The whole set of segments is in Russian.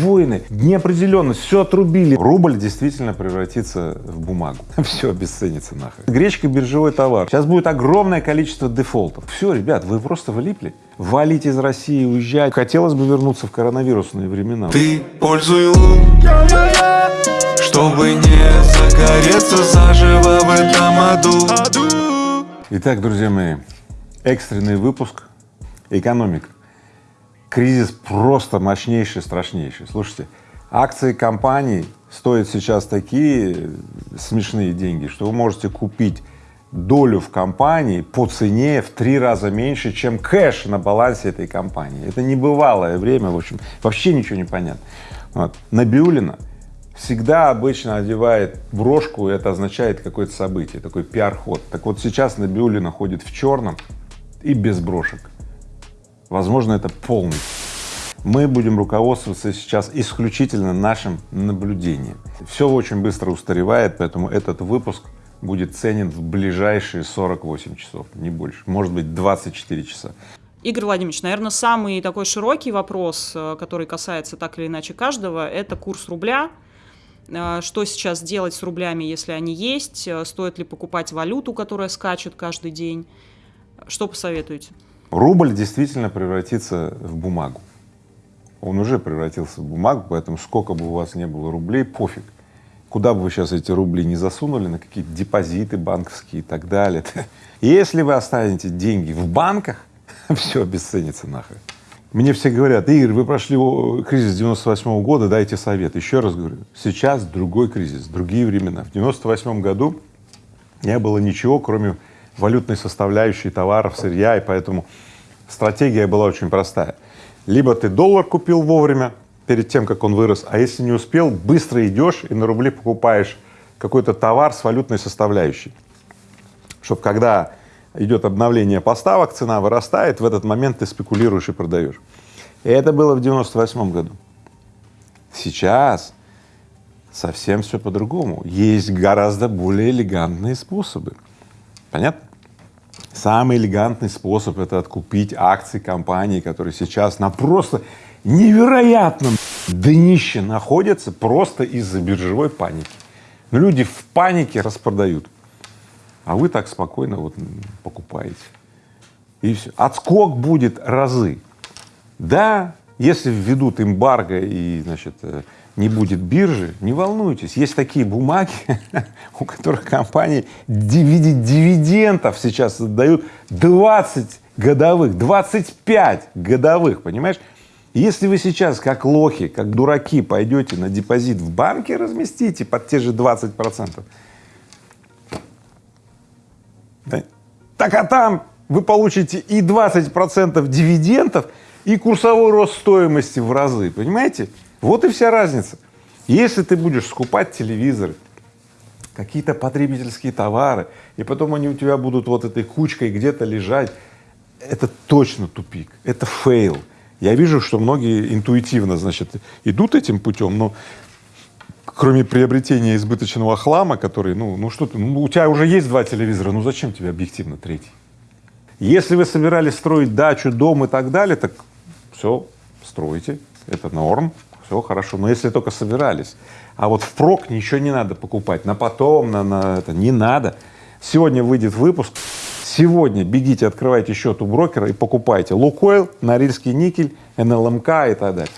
войны, неопределенность, все отрубили. Рубль действительно превратится в бумагу, все обесценится нахуй. Гречка — биржевой товар. Сейчас будет огромное количество дефолтов. Все, ребят, вы просто влипли. Валить из России, уезжать. Хотелось бы вернуться в коронавирусные времена. Ты пользуй лун, чтобы не загореться заживо в этом аду. Итак, друзья мои, экстренный выпуск «Экономика». Кризис просто мощнейший, страшнейший. Слушайте, акции компаний стоят сейчас такие смешные деньги, что вы можете купить долю в компании по цене в три раза меньше, чем кэш на балансе этой компании. Это небывалое время, в общем, вообще ничего не понятно. Вот. Набиулина всегда обычно одевает брошку, это означает какое-то событие, такой пиар-ход. Так вот сейчас Набиулина ходит в черном и без брошек. Возможно, это полный. Мы будем руководствоваться сейчас исключительно нашим наблюдением. Все очень быстро устаревает, поэтому этот выпуск будет ценен в ближайшие 48 часов, не больше, может быть 24 часа. Игорь Владимирович, наверное, самый такой широкий вопрос, э, который касается так или иначе каждого, это курс рубля. Э, что сейчас делать с рублями, если они есть? Э, стоит ли покупать валюту, которая скачет каждый день? Что посоветуете? Рубль действительно превратится в бумагу. Он уже превратился в бумагу, поэтому сколько бы у вас не было рублей, пофиг. Куда бы вы сейчас эти рубли не засунули, на какие-то депозиты банковские и так далее. Если вы оставите деньги в банках, все обесценится нахрен. Мне все говорят, Игорь, вы прошли кризис 98 -го года, дайте совет. Еще раз говорю, сейчас другой кризис, другие времена. В 98 году не было ничего, кроме валютной составляющей товаров, сырья, и поэтому стратегия была очень простая. Либо ты доллар купил вовремя, перед тем, как он вырос, а если не успел, быстро идешь и на рубли покупаешь какой-то товар с валютной составляющей, чтобы когда идет обновление поставок, цена вырастает, в этот момент ты спекулируешь и продаешь. И это было в 98 году. Сейчас совсем все по-другому. Есть гораздо более элегантные способы. Понятно? Самый элегантный способ — это откупить акции компании, которые сейчас на просто невероятном днище находятся просто из-за биржевой паники. Но люди в панике распродают, а вы так спокойно вот покупаете. И все. Отскок будет разы. Да, если введут эмбарго и, значит, э, не будет биржи, не волнуйтесь, есть такие бумаги, у которых компании дивидендов сейчас отдают 20 годовых, 25 годовых, понимаешь? Если вы сейчас как лохи, как дураки пойдете на депозит в банке, разместите под те же 20 процентов, так а там вы получите и 20 процентов дивидендов, и курсовой рост стоимости в разы, понимаете? Вот и вся разница. Если ты будешь скупать телевизоры, какие-то потребительские товары, и потом они у тебя будут вот этой кучкой где-то лежать, это точно тупик, это fail. Я вижу, что многие интуитивно, значит, идут этим путем, но кроме приобретения избыточного хлама, который, ну, ну что ты, ну, у тебя уже есть два телевизора, ну зачем тебе объективно третий? Если вы собирались строить дачу, дом и так далее, так все, стройте, это норм, все хорошо, но если только собирались, а вот впрок ничего не надо покупать, на потом, на, на это, не надо. Сегодня выйдет выпуск, сегодня бегите, открывайте счет у брокера и покупайте. Лукойл, Норильский никель, НЛМК и так далее.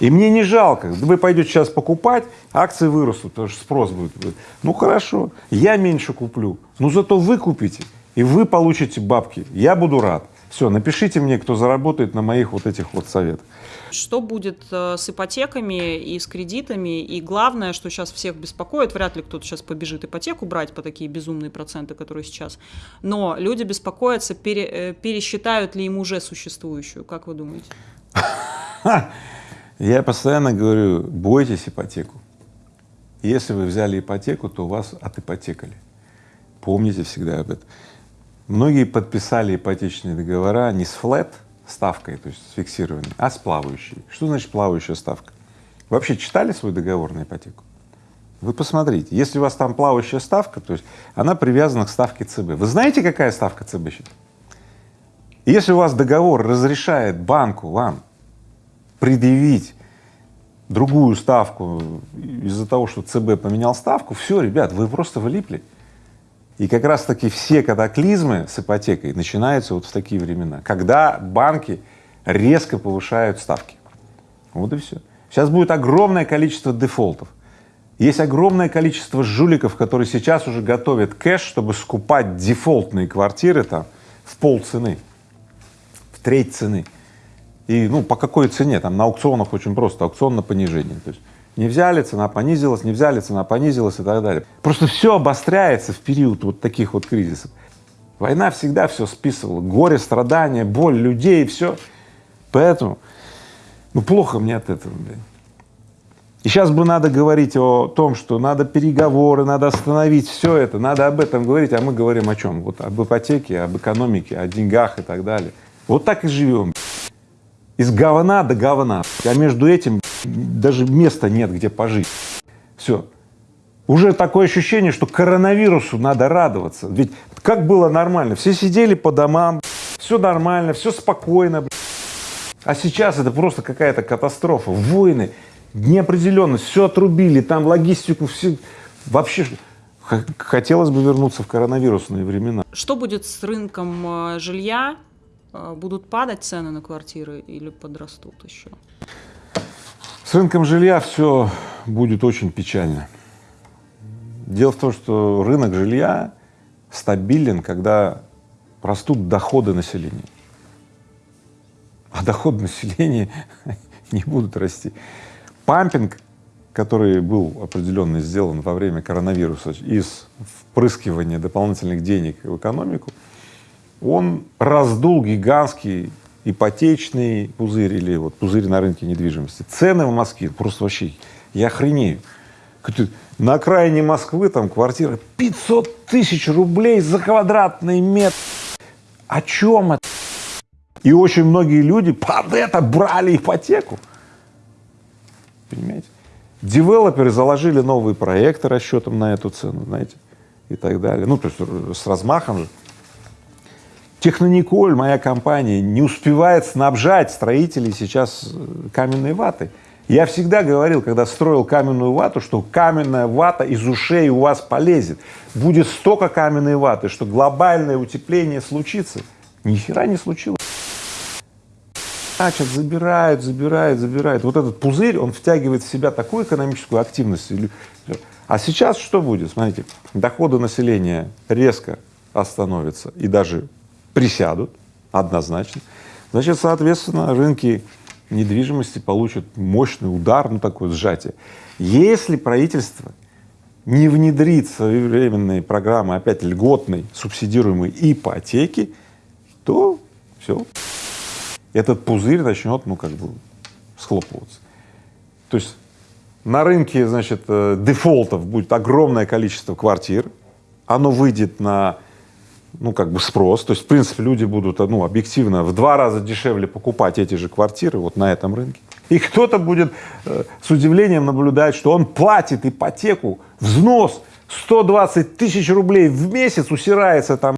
И мне не жалко, вы пойдете сейчас покупать, акции вырастут, потому что спрос будет. Ну хорошо, я меньше куплю, но зато вы купите, и вы получите бабки, я буду рад. Все, напишите мне, кто заработает на моих вот этих вот советах. Что будет э, с ипотеками и с кредитами? И главное, что сейчас всех беспокоит, вряд ли кто-то сейчас побежит ипотеку брать по такие безумные проценты, которые сейчас. Но люди беспокоятся, пере, э, пересчитают ли им уже существующую. Как вы думаете? Я постоянно говорю, бойтесь ипотеку. Если вы взяли ипотеку, то вас отипотекали. Помните всегда об этом. Многие подписали ипотечные договора не с флет ставкой, то есть с фиксированной, а с плавающей. Что значит плавающая ставка? вообще читали свой договор на ипотеку? Вы посмотрите, если у вас там плавающая ставка, то есть она привязана к ставке ЦБ. Вы знаете, какая ставка ЦБ сейчас? Если у вас договор разрешает банку вам предъявить другую ставку из-за того, что ЦБ поменял ставку, все, ребят, вы просто влипли. И как раз таки все катаклизмы с ипотекой начинаются вот в такие времена, когда банки резко повышают ставки. Вот и все. Сейчас будет огромное количество дефолтов. Есть огромное количество жуликов, которые сейчас уже готовят кэш, чтобы скупать дефолтные квартиры там в пол цены, в треть цены. И ну по какой цене? Там на аукционах очень просто, аукцион на понижение. То есть не взяли, цена понизилась, не взяли, цена понизилась и так далее. Просто все обостряется в период вот таких вот кризисов. Война всегда все списывала, горе, страдания, боль людей, все. Поэтому, ну плохо мне от этого, блядь. И сейчас бы надо говорить о том, что надо переговоры, надо остановить все это, надо об этом говорить, а мы говорим о чем? Вот об ипотеке, об экономике, о деньгах и так далее. Вот так и живем. Из говна до говна, а между этим даже места нет, где пожить. Все. Уже такое ощущение, что коронавирусу надо радоваться. Ведь как было нормально? Все сидели по домам, все нормально, все спокойно. А сейчас это просто какая-то катастрофа, войны, неопределенность, все отрубили, там логистику, все вообще хотелось бы вернуться в коронавирусные времена. Что будет с рынком э, жилья? Э, будут падать цены на квартиры или подрастут еще? С рынком жилья все будет очень печально. Дело в том, что рынок жилья стабилен, когда растут доходы населения. А доходы населения не будут расти. Пампинг, который был определенно сделан во время коронавируса из впрыскивания дополнительных денег в экономику, он раздул гигантский ипотечный пузырь или вот пузырь на рынке недвижимости. Цены в Москве просто вообще, я охренею. На окраине Москвы там квартира 500 тысяч рублей за квадратный метр. О чем это? И очень многие люди под это брали ипотеку. Понимаете? Девелоперы заложили новые проекты расчетом на эту цену, знаете, и так далее. Ну, то есть с размахом же. Технониколь, моя компания, не успевает снабжать строителей сейчас э, каменной ватой. Я всегда говорил, когда строил каменную вату, что каменная вата из ушей у вас полезет. Будет столько каменной ваты, что глобальное утепление случится. Ни хера не случилось. Значит, забирают, забирают, забирают. Вот этот пузырь, он втягивает в себя такую экономическую активность. А сейчас что будет? Смотрите, доходы населения резко остановятся и даже присядут однозначно, значит, соответственно, рынки недвижимости получат мощный удар, ну такое сжатие. Если правительство не внедрит своевременные программы, опять льготной, субсидируемой ипотеки, то все, этот пузырь начнет, ну как бы, схлопываться. То есть на рынке, значит, э, дефолтов будет огромное количество квартир, оно выйдет на ну, как бы спрос, то есть, в принципе, люди будут, ну, объективно в два раза дешевле покупать эти же квартиры вот на этом рынке. И кто-то будет э, с удивлением наблюдать, что он платит ипотеку, взнос 120 тысяч рублей в месяц, усирается там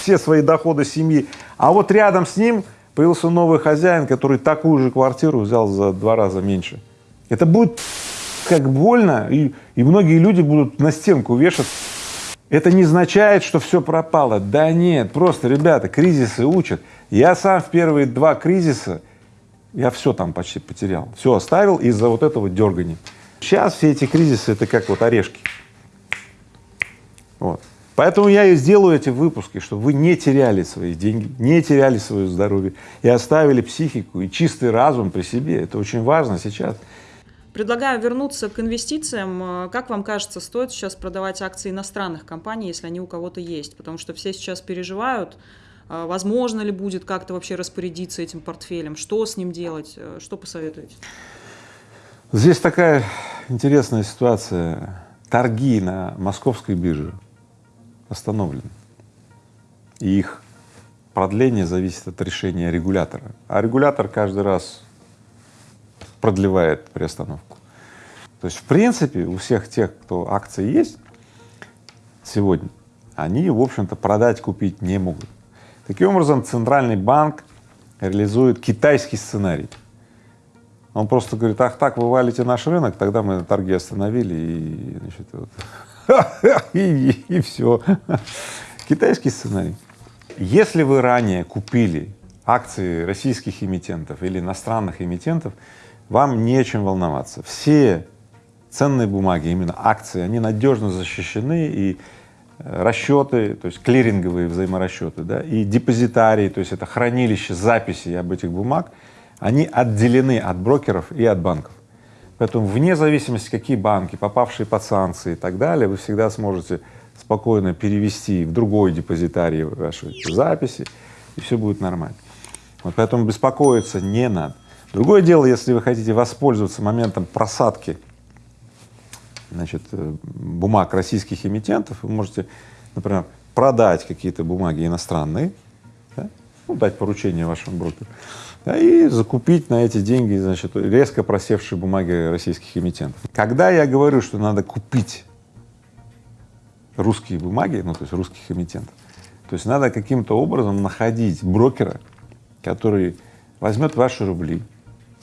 все свои доходы семьи, а вот рядом с ним появился новый хозяин, который такую же квартиру взял за два раза меньше. Это будет как больно, и, и многие люди будут на стенку вешать это не означает, что все пропало. Да нет, просто, ребята, кризисы учат. Я сам в первые два кризиса, я все там почти потерял, все оставил из-за вот этого дергания. Сейчас все эти кризисы — это как вот орешки. Вот. Поэтому я и сделаю эти выпуски, чтобы вы не теряли свои деньги, не теряли свое здоровье и оставили психику и чистый разум при себе. Это очень важно сейчас. Предлагаю вернуться к инвестициям. Э, как вам кажется, стоит сейчас продавать акции иностранных компаний, если они у кого-то есть? Потому что все сейчас переживают, э, возможно ли будет как-то вообще распорядиться этим портфелем, что с ним делать, э, что посоветуете? Здесь такая интересная ситуация. Торги на московской бирже остановлены. И их продление зависит от решения регулятора. А регулятор каждый раз продлевает приостановку. То есть, в принципе, у всех тех, кто акции есть сегодня, они, в общем-то, продать, купить не могут. Таким образом, Центральный банк реализует китайский сценарий. Он просто говорит, ах так, вы валите наш рынок, тогда мы торги остановили и, значит, вот, и, и все. Китайский сценарий. Если вы ранее купили акции российских эмитентов или иностранных эмитентов, вам нечем волноваться. Все ценные бумаги, именно акции, они надежно защищены и э, расчеты, то есть клиринговые взаиморасчеты, да, и депозитарии, то есть это хранилище записей об этих бумаг, они отделены от брокеров и от банков. Поэтому вне зависимости, какие банки, попавшие под санкции и так далее, вы всегда сможете спокойно перевести в другой депозитарий ваши записи, и все будет нормально. Вот поэтому беспокоиться не надо. Другое дело, если вы хотите воспользоваться моментом просадки значит, э, бумаг российских эмитентов, вы можете, например, продать какие-то бумаги иностранные, да, ну, дать поручение вашему брокеру, да, и закупить на эти деньги, значит, резко просевшие бумаги российских эмитентов. Когда я говорю, что надо купить русские бумаги, ну, то есть русских эмитентов, то есть надо каким-то образом находить брокера, который возьмет ваши рубли,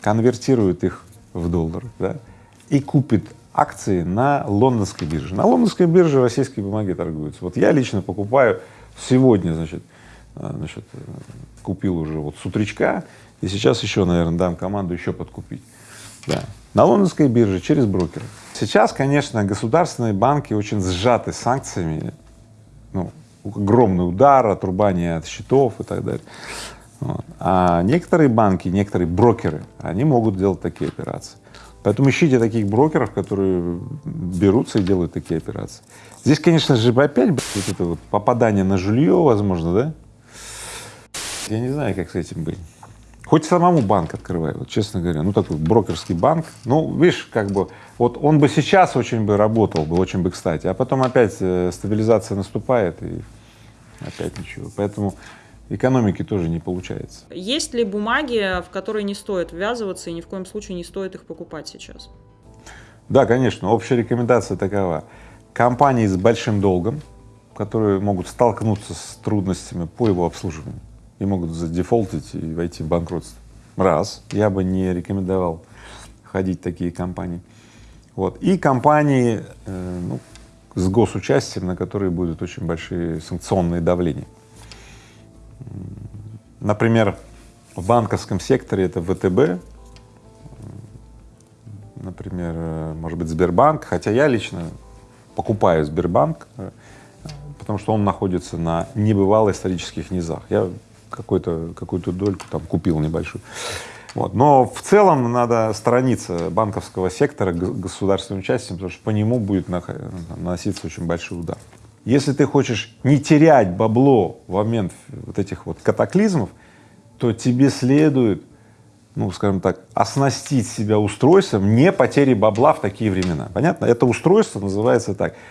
конвертирует их в доллары, да, и купит акции на лондонской бирже. На лондонской бирже российские бумаги торгуются. Вот я лично покупаю сегодня, значит, э, значит, э, купил уже вот с утречка, и сейчас еще, наверное, дам команду еще подкупить. Да. На лондонской бирже через брокера. Сейчас, конечно, государственные банки очень сжаты санкциями, ну, огромный удар, отрубание от счетов и так далее. А некоторые банки, некоторые брокеры, они могут делать такие операции. Поэтому ищите таких брокеров, которые берутся и делают такие операции. Здесь, конечно же, опять вот это вот попадание на жилье, возможно, да? Я не знаю, как с этим быть. Хоть самому банк открывай, вот честно говоря, ну такой брокерский банк, ну видишь, как бы, вот он бы сейчас очень бы работал бы, очень бы кстати, а потом опять э, стабилизация наступает и опять ничего. Поэтому экономики тоже не получается. Есть ли бумаги, в которые не стоит ввязываться и ни в коем случае не стоит их покупать сейчас? Да, конечно. Общая рекомендация такова. Компании с большим долгом, которые могут столкнуться с трудностями по его обслуживанию и могут задефолтить и войти в банкротство. Раз, я бы не рекомендовал ходить в такие компании. Вот. И компании э, ну, с госучастием, на которые будут очень большие санкционные давления. Например, в банковском секторе это ВТБ, например, может быть, Сбербанк, хотя я лично покупаю Сбербанк, э, потому что он находится на небывалых исторических низах. Я какую-то какую-то дольку там купил небольшую. Вот. Но в целом надо сторониться банковского сектора государственным участием, потому что по нему будет наноситься очень большой удар. Если ты хочешь не терять бабло в момент вот этих вот катаклизмов, то тебе следует, ну, скажем так, оснастить себя устройством не потери бабла в такие времена. Понятно? Это устройство называется так —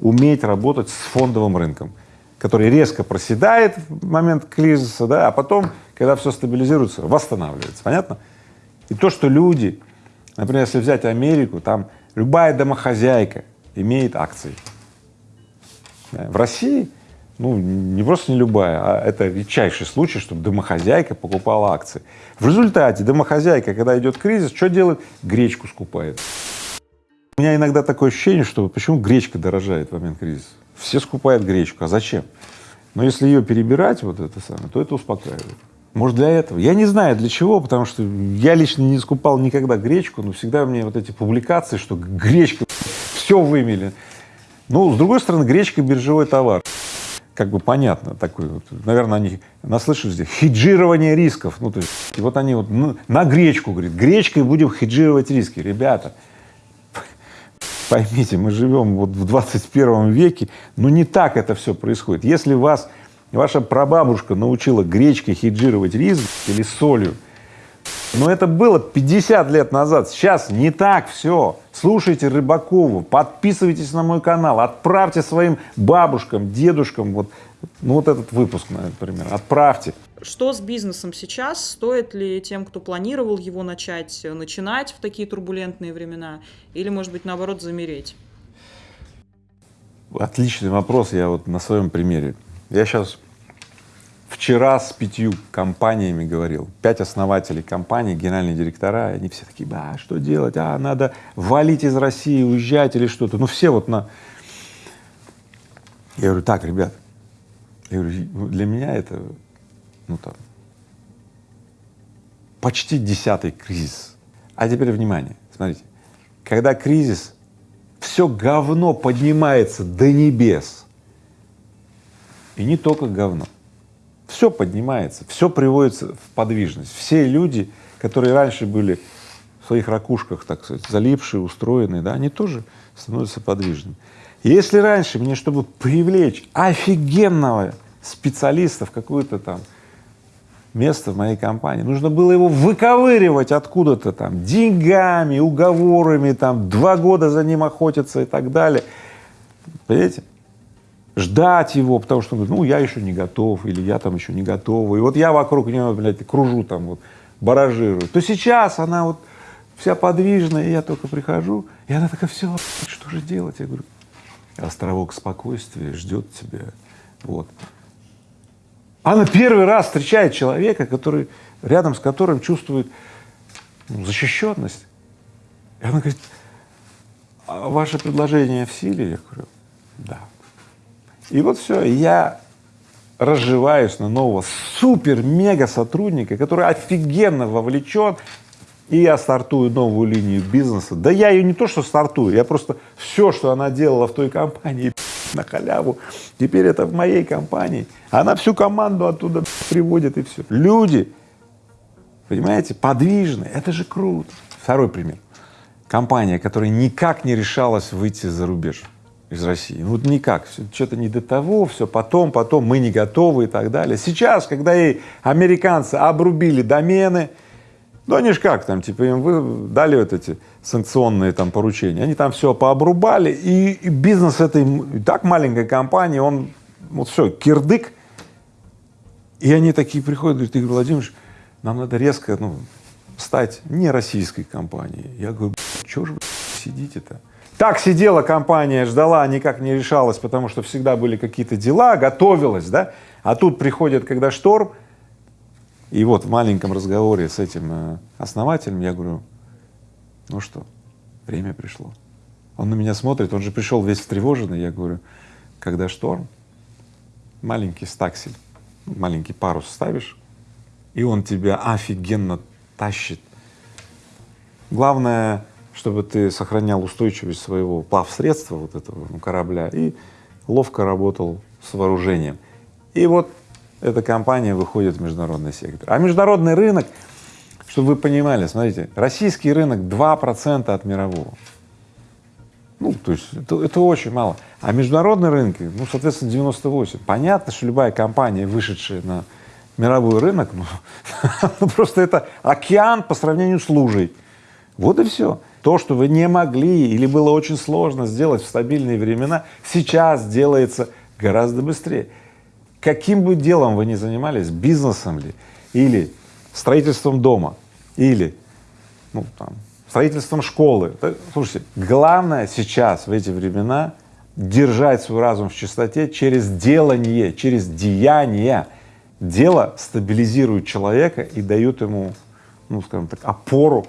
уметь работать с фондовым рынком, который резко проседает в момент кризиса, да, а потом, когда все стабилизируется, восстанавливается. Понятно? И то, что люди, например, если взять Америку, там любая домохозяйка имеет акции. В России, ну, не просто не любая, а это редчайший случай, чтобы домохозяйка покупала акции. В результате домохозяйка, когда идет кризис, что делает? Гречку скупает. У меня иногда такое ощущение, что почему гречка дорожает в момент кризиса? Все скупают гречку, а зачем? Но если ее перебирать, вот это самое, то это успокаивает. Может, для этого? Я не знаю для чего, потому что я лично не скупал никогда гречку, но всегда мне вот эти публикации, что гречка все вымели. Ну, с другой стороны, гречка — биржевой товар. Как бы понятно, такой вот, наверное, они наслышали здесь, хеджирование рисков, ну, то есть, и вот они вот ну, на гречку, говорит, гречкой будем хеджировать риски. Ребята, поймите, мы живем вот в 21 веке, но не так это все происходит. Если вас ваша прабабушка научила гречкой хеджировать риск или солью, но это было 50 лет назад, сейчас не так все. Слушайте Рыбакову, подписывайтесь на мой канал, отправьте своим бабушкам, дедушкам вот, ну вот этот выпуск, например, отправьте. Что с бизнесом сейчас? Стоит ли тем, кто планировал его начать, начинать в такие турбулентные времена? Или, может быть, наоборот, замереть? Отличный вопрос, я вот на своем примере. Я сейчас вчера с пятью компаниями говорил, пять основателей компаний, генеральные директора, они все такие, а что делать, а надо валить из России, уезжать или что-то, ну все вот на… Я говорю, так, ребят, я говорю, «Ну, для меня это, ну там, почти десятый кризис. А теперь внимание, смотрите, когда кризис, все говно поднимается до небес, и не только говно, все поднимается, все приводится в подвижность. Все люди, которые раньше были в своих ракушках, так сказать, залипшие, устроенные, да, они тоже становятся подвижными. Если раньше мне, чтобы привлечь офигенного специалиста в какое-то там место в моей компании, нужно было его выковыривать откуда-то там деньгами, уговорами, там два года за ним охотиться и так далее. Понимаете? Ждать его, потому что ну, я еще не готов, или я там еще не готова, и вот я вокруг него, блядь, кружу там вот, баражирую. То сейчас она вот вся подвижная, и я только прихожу, и она такая, все, что же делать? Я говорю, островок спокойствия ждет тебя, вот. Она первый раз встречает человека, который, рядом с которым чувствует ну, защищенность. И она говорит, а ваше предложение в силе? Я говорю, да. И вот все, я разживаюсь на нового супер-мега сотрудника, который офигенно вовлечен, и я стартую новую линию бизнеса. Да я ее не то что стартую, я просто все, что она делала в той компании, на халяву, теперь это в моей компании. Она всю команду оттуда приводит и все. Люди, понимаете, подвижные, это же круто. Второй пример. Компания, которая никак не решалась выйти за рубеж из России. Ну, вот никак, что-то не до того, все потом, потом, мы не готовы и так далее. Сейчас, когда ей американцы обрубили домены, ну они ж как там, типа им вы дали вот эти санкционные там поручения, они там все пообрубали, и, и бизнес этой и так маленькой компании, он вот все, кирдык, и они такие приходят, говорят, Игорь Владимирович, нам надо резко, ну, стать не российской компанией. Я говорю, что же вы сидите-то? Так сидела компания, ждала, никак не решалась, потому что всегда были какие-то дела, готовилась, да, а тут приходит, когда шторм, и вот в маленьком разговоре с этим э, основателем я говорю, ну что, время пришло. Он на меня смотрит, он же пришел весь встревоженный, я говорю, когда шторм, маленький стаксель, маленький парус ставишь, и он тебя офигенно тащит. Главное, чтобы ты сохранял устойчивость своего плавсредства, вот этого ну, корабля, и ловко работал с вооружением. И вот эта компания выходит в международный сектор. А международный рынок, чтобы вы понимали, смотрите, российский рынок 2 процента от мирового. Ну, то есть это, это очень мало. А международные рынки, ну, соответственно, 98. Понятно, что любая компания, вышедшая на мировой рынок, ну, ну, просто это океан по сравнению с лужей. Вот и все. То, что вы не могли или было очень сложно сделать в стабильные времена, сейчас делается гораздо быстрее каким бы делом вы ни занимались, бизнесом ли, или строительством дома, или ну, там, строительством школы. Слушайте, главное сейчас в эти времена держать свой разум в чистоте через делание, через деяние. Дело стабилизирует человека и дает ему, ну, скажем так, опору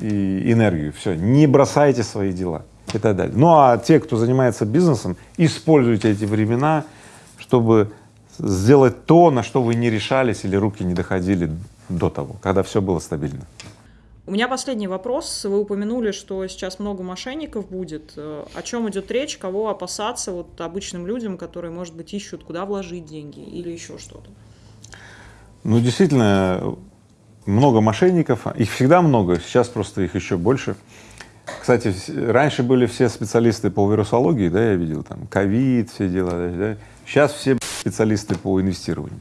и энергию. Все, не бросайте свои дела и так далее. Ну а те, кто занимается бизнесом, используйте эти времена чтобы сделать то, на что вы не решались или руки не доходили до того, когда все было стабильно. У меня последний вопрос. Вы упомянули, что сейчас много мошенников будет. О чем идет речь? Кого опасаться вот обычным людям, которые, может быть, ищут, куда вложить деньги или еще что-то? Ну, действительно, много мошенников. Их всегда много, сейчас просто их еще больше. Кстати, раньше были все специалисты по вирусологии, да, я видел там ковид, все дела, да, Сейчас все специалисты по инвестированию.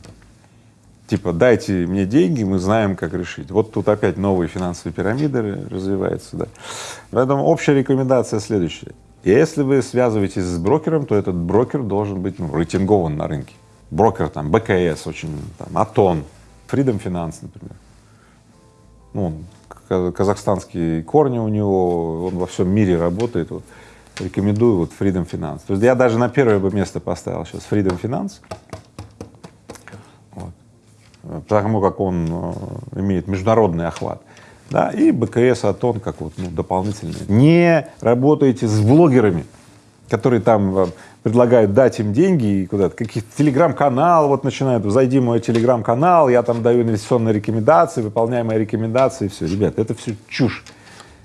Типа, дайте мне деньги, мы знаем, как решить. Вот тут опять новые финансовые пирамиды развиваются, да. Поэтому общая рекомендация следующая. Если вы связываетесь с брокером, то этот брокер должен быть ну, рейтингован на рынке. Брокер там БКС очень, там, Атон, Freedom Finance, например. Ну, казахстанские корни у него, он во всем мире работает. Вот рекомендую вот Freedom Finance. То есть я даже на первое бы место поставил сейчас Freedom Finance. потому как он э, имеет международный охват. Да, и БКС Атон как вот ну, дополнительный. Не работайте с блогерами, которые там э, предлагают дать им деньги и куда-то, каких-то телеграм-канал вот начинают, зайди в мой телеграм-канал, я там даю инвестиционные рекомендации, выполняй мои рекомендации, все. Ребят, это все чушь.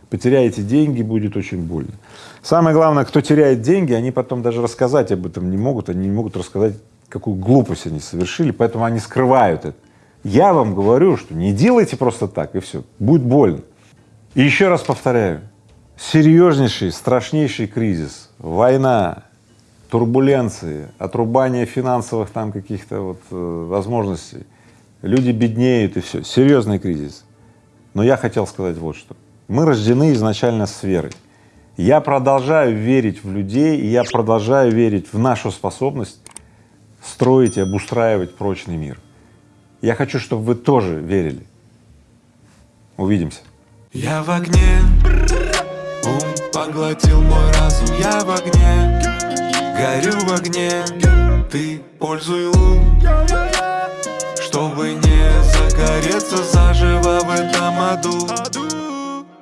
Потеряете деньги, будет очень больно. Самое главное, кто теряет деньги, они потом даже рассказать об этом не могут, они не могут рассказать, какую глупость они совершили, поэтому они скрывают это. Я вам говорю, что не делайте просто так, и все, будет больно. И еще раз повторяю, серьезнейший, страшнейший кризис, война, турбуленции, отрубание финансовых там каких-то вот э, возможностей, люди беднеют и все, серьезный кризис. Но я хотел сказать вот что. Мы рождены изначально с верой. Я продолжаю верить в людей, и я продолжаю верить в нашу способность строить и обустраивать прочный мир. Я хочу, чтобы вы тоже верили. Увидимся. Я в огне, поглотил мой разум, я в огне, горю в огне, ты пользуй лун, чтобы не загореться заживо в этом аду.